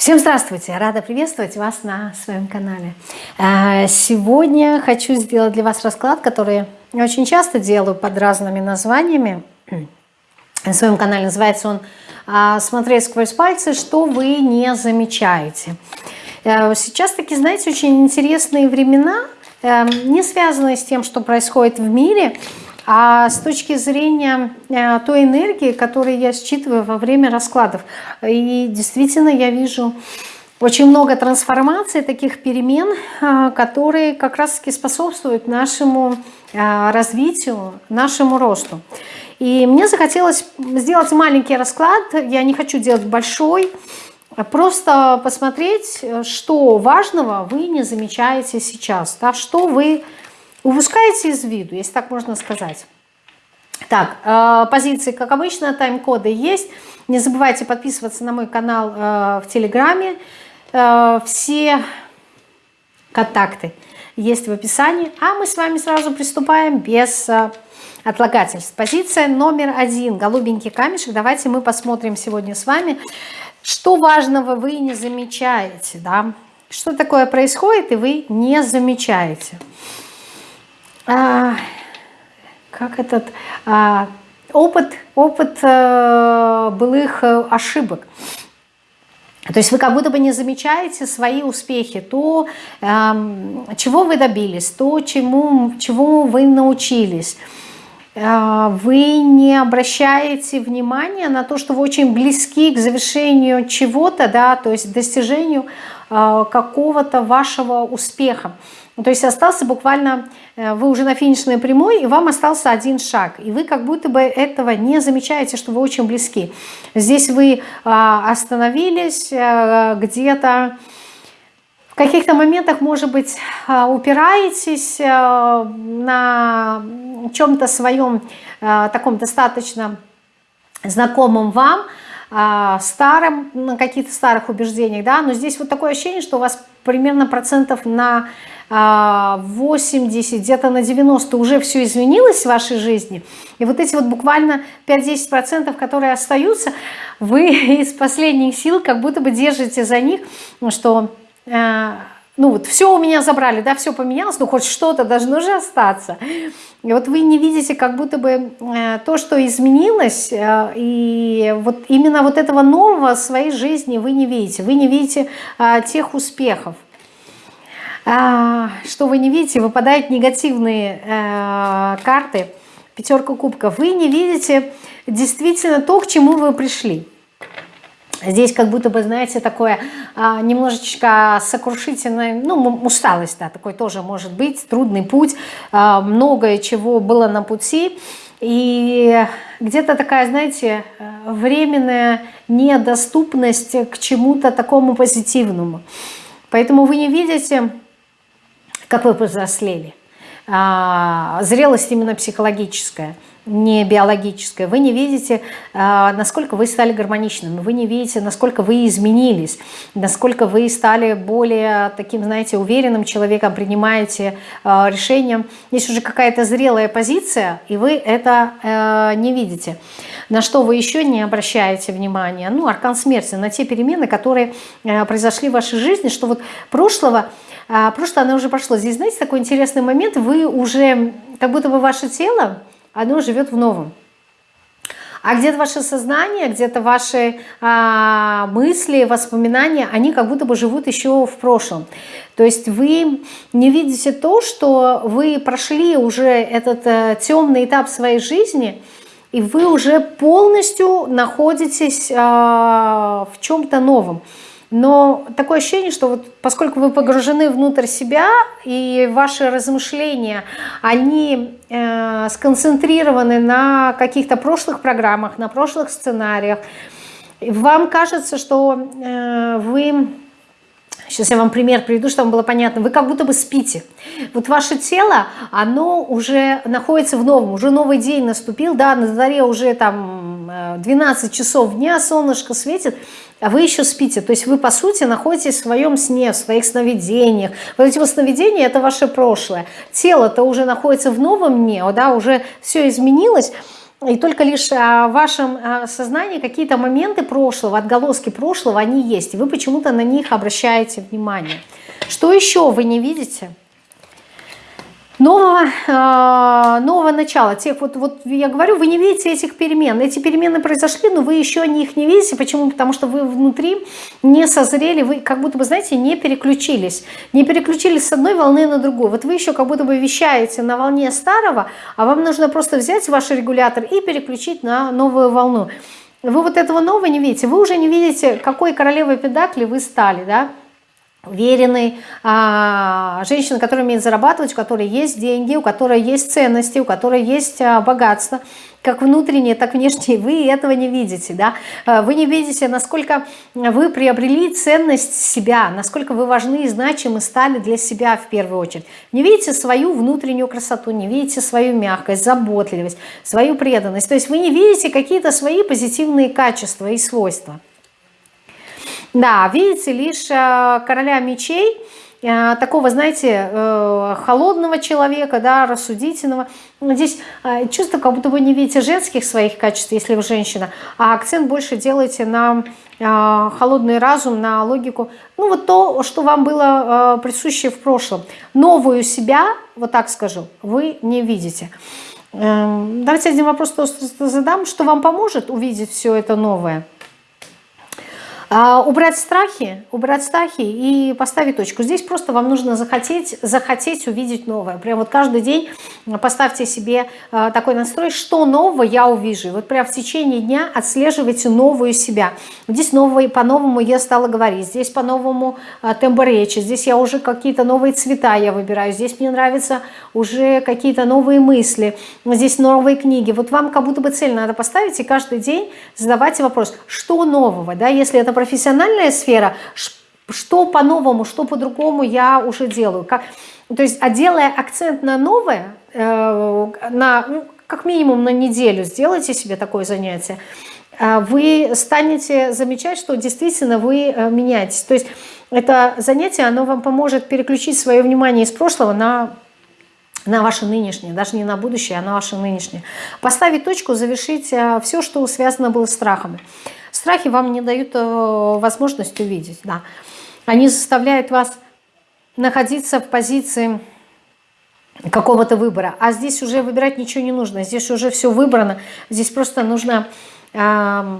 Всем здравствуйте! Рада приветствовать вас на своем канале. А, сегодня хочу сделать для вас расклад, который я очень часто делаю под разными названиями. На своем канале называется он а, «Смотреть сквозь пальцы, что вы не замечаете». А, сейчас такие, знаете, очень интересные времена, не связанные с тем, что происходит в мире, а с точки зрения э, той энергии, которую я считываю во время раскладов, и действительно я вижу очень много трансформаций, таких перемен, э, которые как раз-таки способствуют нашему э, развитию, нашему росту. И мне захотелось сделать маленький расклад, я не хочу делать большой, просто посмотреть, что важного вы не замечаете сейчас, да, что вы упускаете из виду, если так можно сказать. Так, э, позиции, как обычно, тайм-коды есть. Не забывайте подписываться на мой канал э, в Телеграме. Э, все контакты есть в описании. А мы с вами сразу приступаем без отлагательств. Позиция номер один, голубенький камешек. Давайте мы посмотрим сегодня с вами, что важного вы не замечаете. Да? Что такое происходит, и вы не замечаете а, как этот а, опыт, опыт а, былых э, ошибок. То есть вы как будто бы не замечаете свои успехи, то, э, чего вы добились, то, чему, чему вы научились. Э, вы не обращаете внимания на то, что вы очень близки к завершению чего-то, да, то есть достижению э, какого-то вашего успеха. Ну, то есть остался буквально, э, вы уже на финишной прямой, и вам остался один шаг. И вы как будто бы этого не замечаете, что вы очень близки. Здесь вы а, остановились э, где-то, в каких-то моментах, может быть, а, упираетесь э, на чем-то своем таком достаточно знакомым вам, а, старым, на каких-то старых убеждениях, да, но здесь вот такое ощущение, что у вас примерно процентов на 80, где-то на 90 уже все изменилось в вашей жизни, и вот эти вот буквально 5-10%, которые остаются, вы из последних сил как будто бы держите за них, что э, ну вот все у меня забрали, да, все поменялось, но хоть что-то должно же остаться. И вот вы не видите как будто бы э, то, что изменилось, э, и вот именно вот этого нового в своей жизни вы не видите. Вы не видите тех успехов. А, что вы не видите, выпадают негативные э, карты, пятерка кубков. Вы не видите действительно то, к чему вы пришли. Здесь как будто бы, знаете, такое а, немножечко сокрушительное, ну, усталость, да, такой тоже может быть, трудный путь, а, многое чего было на пути, и где-то такая, знаете, временная недоступность к чему-то такому позитивному. Поэтому вы не видите как вы повзрослели. А, зрелость именно психологическая, не биологическая. Вы не видите, а, насколько вы стали гармоничными, вы не видите, насколько вы изменились, насколько вы стали более таким, знаете, уверенным человеком, принимаете а, решения. Есть уже какая-то зрелая позиция, и вы это э, не видите. На что вы еще не обращаете внимания? Ну, аркан смерти, на те перемены, которые э, произошли в вашей жизни, что вот прошлого а прошлое, оно уже прошло. Здесь, знаете, такой интересный момент, вы уже, как будто бы ваше тело, оно живет в новом. А где-то ваше сознание, где-то ваши а, мысли, воспоминания, они как будто бы живут еще в прошлом. То есть вы не видите то, что вы прошли уже этот а, темный этап своей жизни, и вы уже полностью находитесь а, в чем-то новом. Но такое ощущение, что вот поскольку вы погружены внутрь себя, и ваши размышления, они э, сконцентрированы на каких-то прошлых программах, на прошлых сценариях, вам кажется, что э, вы Сейчас я вам пример приведу, чтобы было понятно. Вы как будто бы спите. Вот ваше тело, оно уже находится в новом, уже новый день наступил, да, на заре уже там 12 э, часов дня, солнышко светит, а вы еще спите. То есть вы, по сути, находитесь в своем сне, в своих сновидениях. Вот эти вот сновидения – это ваше прошлое. Тело-то уже находится в новом дне, да, уже все изменилось, и только лишь в вашем сознании какие-то моменты прошлого, отголоски прошлого, они есть. И вы почему-то на них обращаете внимание. Что еще вы не видите? Нового, э, нового начала. Тех, вот, вот я говорю, вы не видите этих перемен. Эти перемены произошли, но вы еще их не видите. Почему? Потому что вы внутри не созрели, вы как будто бы, знаете, не переключились. Не переключились с одной волны на другую. Вот вы еще как будто бы вещаете на волне старого, а вам нужно просто взять ваш регулятор и переключить на новую волну. Вы вот этого нового не видите. Вы уже не видите, какой королевой педакли вы стали, да? Уверенной, а, женщина, которая умеет зарабатывать, у которой есть деньги, у которой есть ценности, у которой есть а, богатство, как внутреннее, так внешнее, вы этого не видите, да? А, вы не видите, насколько вы приобрели ценность себя, насколько вы важны и значимы стали для себя в первую очередь. Не видите свою внутреннюю красоту, не видите свою мягкость, заботливость, свою преданность, то есть вы не видите какие-то свои позитивные качества и свойства. Да, видите лишь э, короля мечей, э, такого, знаете, э, холодного человека, да, рассудительного. Здесь чувство, как будто вы не видите женских своих качеств, если вы женщина, а акцент больше делаете на холодный разум, на логику. Ну, вот то, что вам было присуще в прошлом. Новую себя, вот так скажу, вы не видите. Эм, давайте один вопрос задам. Что вам поможет увидеть все это новое? А, убрать страхи, убрать страхи и поставить точку. Здесь просто вам нужно захотеть, захотеть увидеть новое. Прям вот каждый день поставьте себе а, такой настрой, что нового я увижу. Вот прям в течение дня отслеживайте новую себя. Здесь новые, по-новому я стала говорить, здесь по-новому а, тембр речи, здесь я уже какие-то новые цвета я выбираю, здесь мне нравятся уже какие-то новые мысли, здесь новые книги. Вот вам как будто бы цель надо поставить и каждый день задавайте вопрос, что нового, да, если это профессиональная сфера, что по-новому, что по-другому я уже делаю. Как, то есть, а делая акцент на новое, э, на, ну, как минимум на неделю, сделайте себе такое занятие, э, вы станете замечать, что действительно вы э, меняетесь. То есть это занятие, оно вам поможет переключить свое внимание из прошлого на на ваше нынешнее, даже не на будущее, а на ваше нынешнее. Поставить точку, завершить все, что связано было с страхами. Страхи вам не дают э, возможность увидеть. Да. Они заставляют вас находиться в позиции какого-то выбора. А здесь уже выбирать ничего не нужно. Здесь уже все выбрано. Здесь просто нужно э,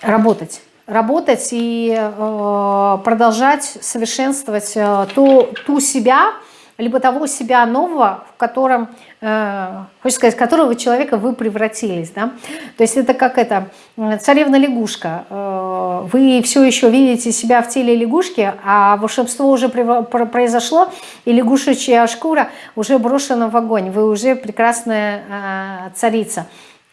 работать. Работать и э, продолжать совершенствовать э, ту, ту себя, либо того себя нового, в котором, э, хочется сказать, которого человека вы превратились. Да? То есть это как это, царевна-лягушка. Э, вы все еще видите себя в теле лягушки, а волшебство уже произошло, и лягушечья шкура уже брошена в огонь. Вы уже прекрасная э, царица.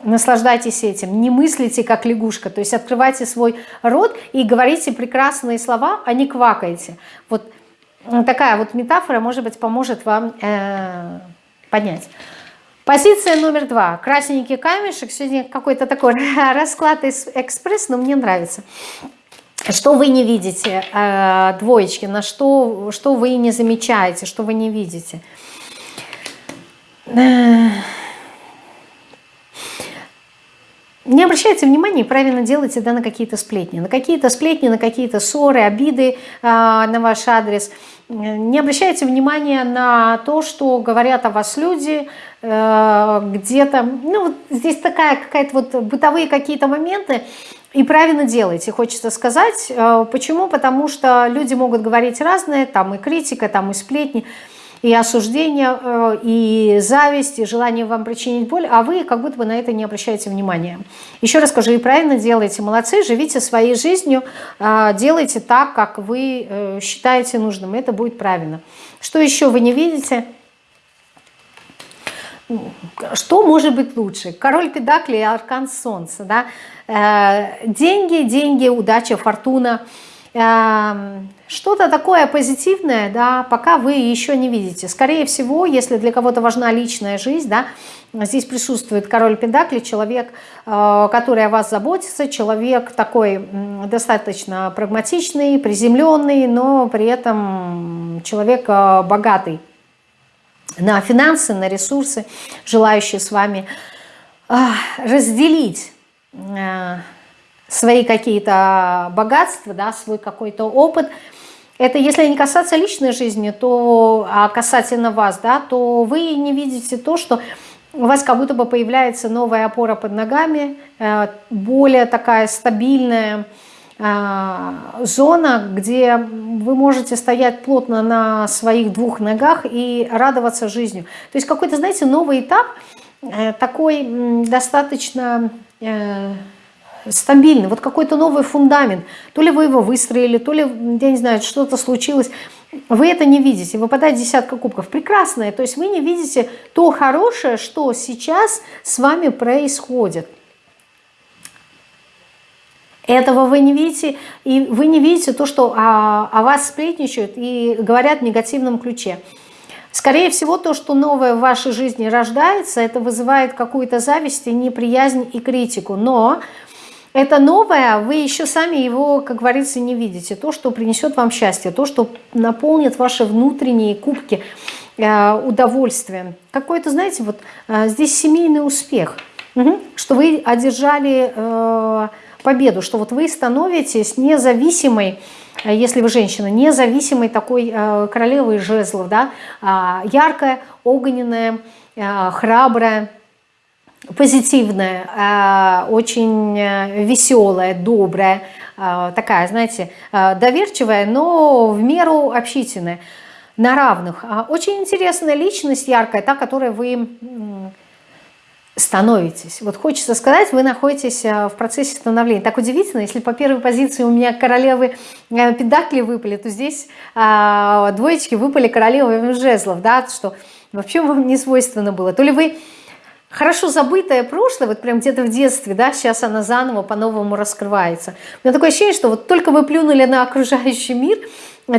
Наслаждайтесь этим, не мыслите как лягушка, то есть открывайте свой рот и говорите прекрасные слова, а не квакайте. Вот такая вот метафора, может быть, поможет вам э, понять. Позиция номер два. Красненький камешек. Сегодня какой-то такой расклад экспресс, но мне нравится. Что вы не видите, э, двоечки, на что, что вы не замечаете, что вы не видите. Э, не обращайте внимания и правильно делайте да, на какие-то сплетни. На какие-то сплетни, на какие-то ссоры, обиды э, на ваш адрес. Не обращайте внимания на то, что говорят о вас люди, э, где-то. Ну, вот здесь такая какая-то вот бытовые какие-то моменты. И правильно делайте, хочется сказать. Э, почему? Потому что люди могут говорить разное, там и критика, там и сплетни и осуждение, э, и зависть, и желание вам причинить боль, а вы как будто бы на это не обращаете внимания. Еще раз скажу, и правильно делаете, молодцы, живите своей жизнью, э, делайте так, как вы э, считаете нужным, это будет правильно. Что еще вы не видите? Что может быть лучше? Король Педакли и Аркан Солнца. Да? Деньги, деньги, удача, фортуна – что-то такое позитивное, да, пока вы еще не видите. Скорее всего, если для кого-то важна личная жизнь, да, здесь присутствует король Педакли, человек, э, который о вас заботится, человек такой достаточно прагматичный, приземленный, но при этом человек э, богатый на финансы, на ресурсы, желающий с вами разделить э, свои какие-то богатства, да, свой какой-то опыт. Это если не касаться личной жизни, то а касательно вас, да, то вы не видите то, что у вас как будто бы появляется новая опора под ногами, э, более такая стабильная э, зона, где вы можете стоять плотно на своих двух ногах и радоваться жизнью. То есть какой-то, знаете, новый этап, э, такой достаточно стабильный, вот какой-то новый фундамент. То ли вы его выстроили, то ли, я не знаю, что-то случилось. Вы это не видите, выпадает десятка кубков. Прекрасное, то есть вы не видите то хорошее, что сейчас с вами происходит. Этого вы не видите, и вы не видите то, что о, о вас сплетничают и говорят в негативном ключе. Скорее всего, то, что новое в вашей жизни рождается, это вызывает какую-то зависть и неприязнь и критику. Но это новое, вы еще сами его, как говорится, не видите. То, что принесет вам счастье, то, что наполнит ваши внутренние кубки э, удовольствием. Какой-то, знаете, вот э, здесь семейный успех, что вы одержали э, победу, что вот вы становитесь независимой, если вы женщина, независимой такой э, королевой жезлов, да, э, яркая, огненная, храбрая, позитивная, а, очень э, веселая, добрая, а, такая, знаете, а, доверчивая, но в меру общительная, на равных. Очень интересная личность, яркая, та, которой вы становитесь. Вот хочется сказать, вы находитесь в процессе становления. Так удивительно, если по первой позиции у меня королевы э, педакли выпали, то здесь двоечки выпали королевы жезлов, да, что вообще вам не свойственно было. То ли вы хорошо забытое прошлое, вот прям где-то в детстве, да, сейчас она заново по-новому раскрывается. У меня такое ощущение, что вот только вы плюнули на окружающий мир,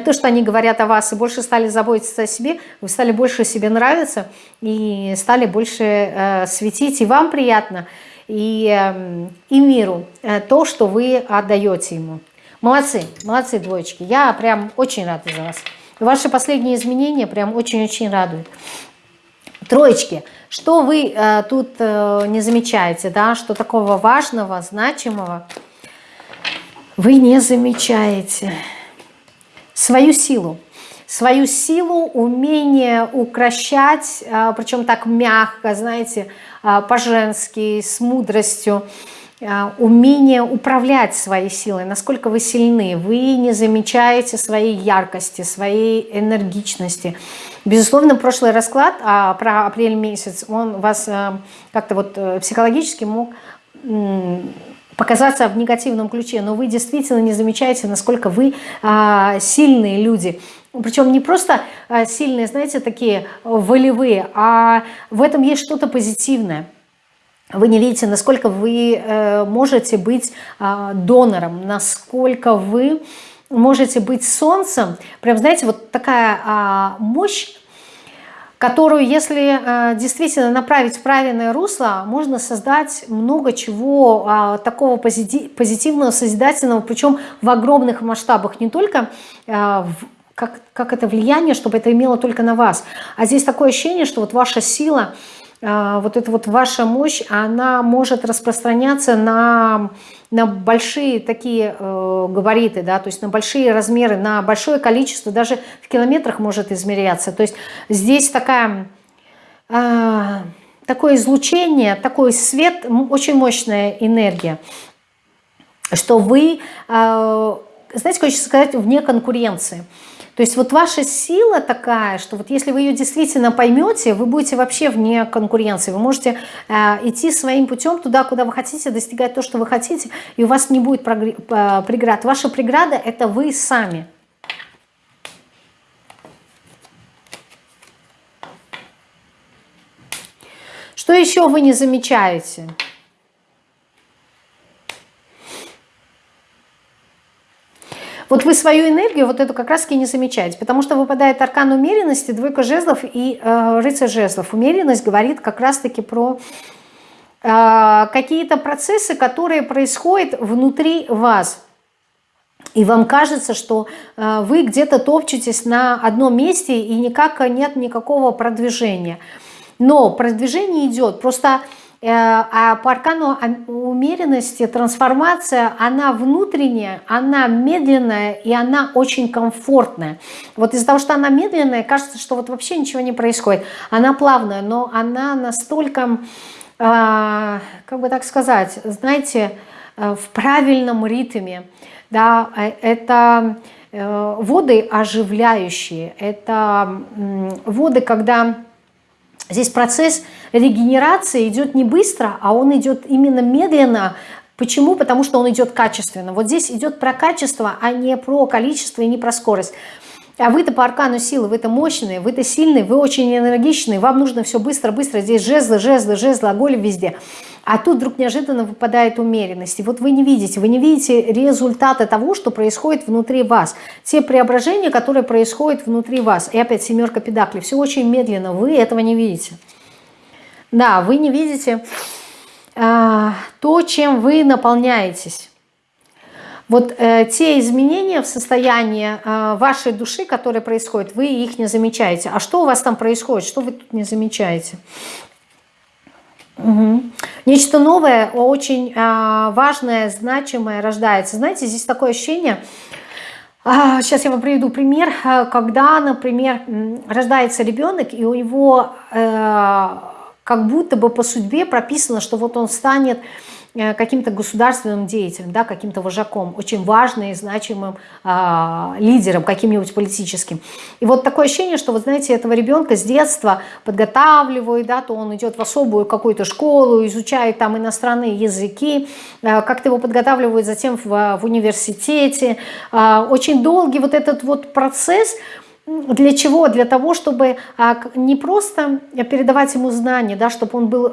то, что они говорят о вас, и больше стали заботиться о себе, вы стали больше себе нравиться и стали больше э, светить, и вам приятно, и, э, и миру э, то, что вы отдаете ему. Молодцы, молодцы, двоечки. Я прям очень рада за вас. Ваши последние изменения прям очень-очень радуют. Троечки, что вы э, тут э, не замечаете, да, что такого важного, значимого вы не замечаете. Свою силу. Свою силу, умение укращать, э, причем так мягко, знаете, э, по-женски, с мудростью. А, умение управлять своей силой, насколько вы сильны, вы не замечаете своей яркости, своей энергичности. Безусловно, прошлый расклад а, про апрель месяц, он вас а, как-то вот э, психологически мог показаться в негативном ключе, но вы действительно не замечаете, насколько вы а, сильные люди. Причем не просто а, сильные, знаете, такие волевые, а в этом есть что-то позитивное вы не видите, насколько вы э, можете быть а, донором, насколько вы можете быть солнцем. Прям, знаете, вот такая а, мощь, которую, если э, действительно направить в правильное русло, можно создать много чего а, такого позитивного, созидательного, причем в огромных масштабах, не только как, как это влияние, чтобы это имело только на вас. А здесь такое ощущение, что вот ваша сила – а, вот эта вот ваша мощь, она может распространяться на, на большие такие э, габариты, да, то есть на большие размеры, на большое количество, даже в километрах может измеряться. То есть здесь такая, э, такое излучение, такой свет, очень мощная энергия, что вы, э, знаете, хочется сказать, вне конкуренции. То есть вот ваша сила такая, что вот если вы ее действительно поймете, вы будете вообще вне конкуренции. Вы можете э, идти своим путем туда, куда вы хотите, достигать то, что вы хотите, и у вас не будет преград. Ваша преграда – это вы сами. Что еще вы не замечаете? Вот вы свою энергию, вот эту как раз-таки не замечаете, потому что выпадает аркан умеренности, двойка жезлов и э, рыцарь жезлов. Умеренность говорит как раз-таки про э, какие-то процессы, которые происходят внутри вас. И вам кажется, что э, вы где-то топчетесь на одном месте и никак нет никакого продвижения. Но продвижение идет, просто а по аркану умеренности трансформация, она внутренняя, она медленная и она очень комфортная. Вот из-за того, что она медленная, кажется, что вот вообще ничего не происходит. Она плавная, но она настолько, а, как бы так сказать, знаете, э, в правильном ритме. Да, э, это э, воды оживляющие, это воды, когда Здесь процесс регенерации идет не быстро, а он идет именно медленно. Почему? Потому что он идет качественно. Вот здесь идет про качество, а не про количество и не про скорость. А вы-то по аркану силы, вы-то мощные, вы-то сильные, вы очень энергичные, вам нужно все быстро-быстро, здесь жезлы, жезлы, жезлы, огонь везде. А тут вдруг неожиданно выпадает умеренность. И вот вы не видите, вы не видите результаты того, что происходит внутри вас. Те преображения, которые происходят внутри вас. И опять семерка педакли. Все очень медленно, вы этого не видите. Да, вы не видите а, то, чем вы наполняетесь. Вот э, те изменения в состоянии э, вашей души, которые происходят, вы их не замечаете. А что у вас там происходит? Что вы тут не замечаете? Угу. Нечто новое, очень э, важное, значимое рождается. Знаете, здесь такое ощущение, сейчас я вам приведу пример, э, когда, например, рождается ребенок, и у него э, как будто бы по судьбе прописано, что вот он станет каким-то государственным деятелем, да, каким-то вожаком, очень важным и значимым э, лидером, каким-нибудь политическим. И вот такое ощущение, что, вот знаете, этого ребенка с детства подготавливают, да, то он идет в особую какую-то школу, изучает там иностранные языки, э, как-то его подготавливают затем в, в университете. Э, очень долгий вот этот вот процесс, для чего? Для того, чтобы э, не просто передавать ему знания, да, чтобы он был...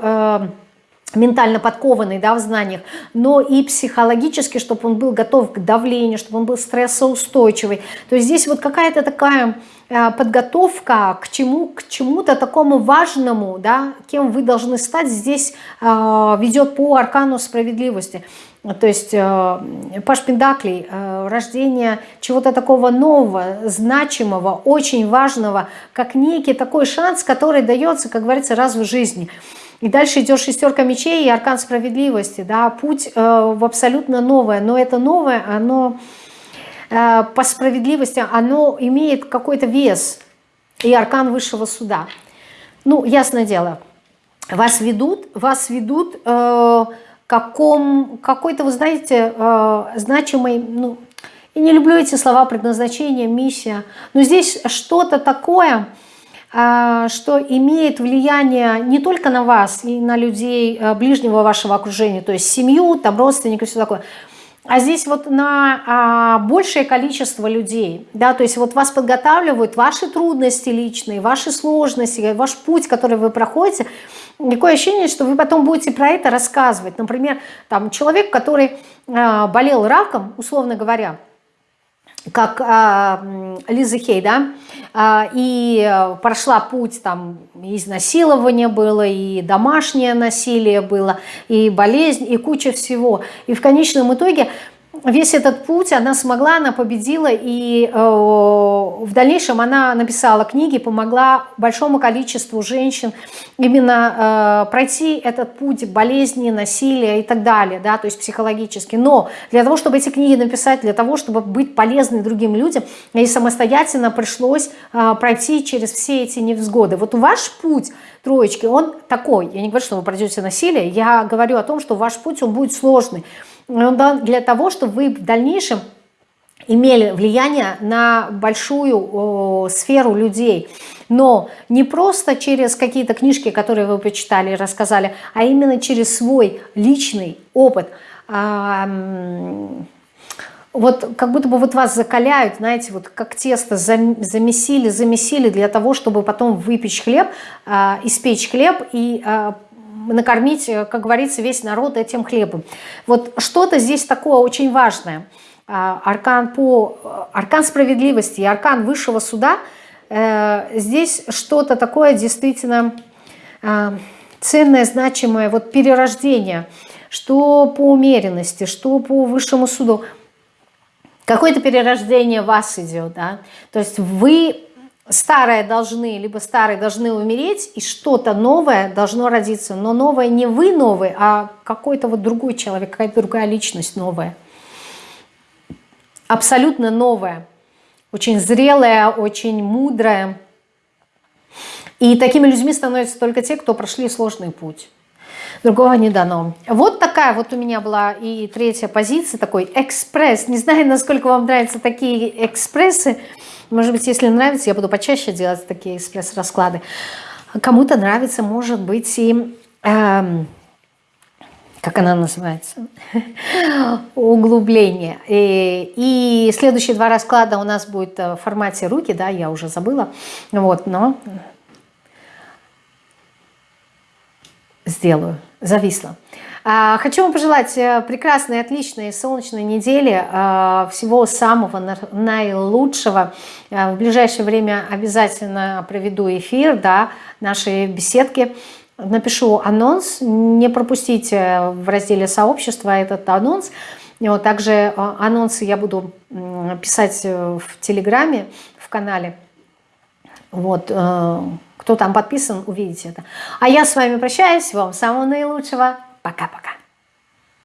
Ментально подкованный да, в знаниях, но и психологически, чтобы он был готов к давлению, чтобы он был стрессоустойчивый. То есть здесь вот какая-то такая э, подготовка к чему к чему-то такому важному, да, кем вы должны стать, здесь э, ведет по аркану справедливости. То есть э, Паш Пендаклей, э, рождение чего-то такого нового, значимого, очень важного, как некий такой шанс, который дается, как говорится, раз в жизни – и дальше идет шестерка мечей и аркан справедливости, да, путь э, в абсолютно новое, но это новое, оно э, по справедливости, оно имеет какой-то вес, и аркан высшего суда. Ну, ясное дело, вас ведут, вас ведут э, каком, какой-то, вы знаете, э, значимой, ну, я не люблю эти слова предназначение, миссия, но здесь что-то такое, а, что имеет влияние не только на вас и на людей э, ближнего вашего окружения, то есть семью, там родственников, все такое, а здесь вот на а, большее количество людей, да, то есть вот вас подготавливают ваши трудности личные, ваши сложности, ваш путь, который вы проходите, такое ощущение, что вы потом будете про это рассказывать. Например, там человек, который а, болел раком, условно говоря, как а, Лиза Хей, да, а, и прошла путь, там, изнасилование было, и домашнее насилие было, и болезнь, и куча всего. И в конечном итоге весь этот путь она смогла, она победила, и э, в дальнейшем она написала книги, помогла большому количеству женщин именно э, пройти этот путь болезни, насилия и так далее, да, то есть психологически. Но для того, чтобы эти книги написать, для того, чтобы быть полезной другим людям, ей самостоятельно пришлось э, пройти через все эти невзгоды. Вот ваш путь, троечки, он такой. Я не говорю, что вы пройдете насилие, я говорю о том, что ваш путь, он будет сложный. Ну для того, чтобы вы в дальнейшем имели влияние на большую о, сферу людей. Но не просто через какие-то книжки, которые вы почитали и рассказали, а именно через свой личный опыт. А, вот как будто бы вот вас закаляют, знаете, вот как тесто замесили, замесили для того, чтобы потом выпечь хлеб, а, испечь хлеб и а, накормить, э, как говорится, весь народ этим хлебом. Вот что-то здесь такое очень важное. А, аркан, по, э, аркан справедливости и аркан высшего суда, э, здесь что-то такое действительно ценное, значимое, вот перерождение, что по умеренности, что по высшему суду. Какое-то перерождение вас идет, да? То есть вы старое должны, либо старые должны умереть, и что-то новое должно родиться. Но новое не вы новый, а какой-то вот другой человек, какая-то другая личность новая. Абсолютно новая. Очень зрелая, очень мудрая. И такими людьми становятся только те, кто прошли сложный путь. Другого не дано. Вот такая вот у меня была и третья позиция, такой экспресс. Не знаю, насколько вам нравятся такие экспрессы. Может быть, если нравится, я буду почаще делать такие экспресс-расклады. Кому-то нравится, может быть, и... Эм, как она называется? Углубление. И, и следующие два расклада у нас будет в формате руки, да, я уже забыла. Вот, но сделаю. Зависла. А, хочу вам пожелать э, прекрасной, отличной, солнечной недели, а, всего самого наилучшего. А, в ближайшее время обязательно проведу эфир, да, нашей беседки. Напишу анонс, не пропустите в разделе сообщества этот анонс. Вот, также анонсы я буду писать э, в Телеграме, в канале. Вот, э, кто там подписан, увидите это. А я с вами прощаюсь. Вам самого наилучшего. Пока-пока.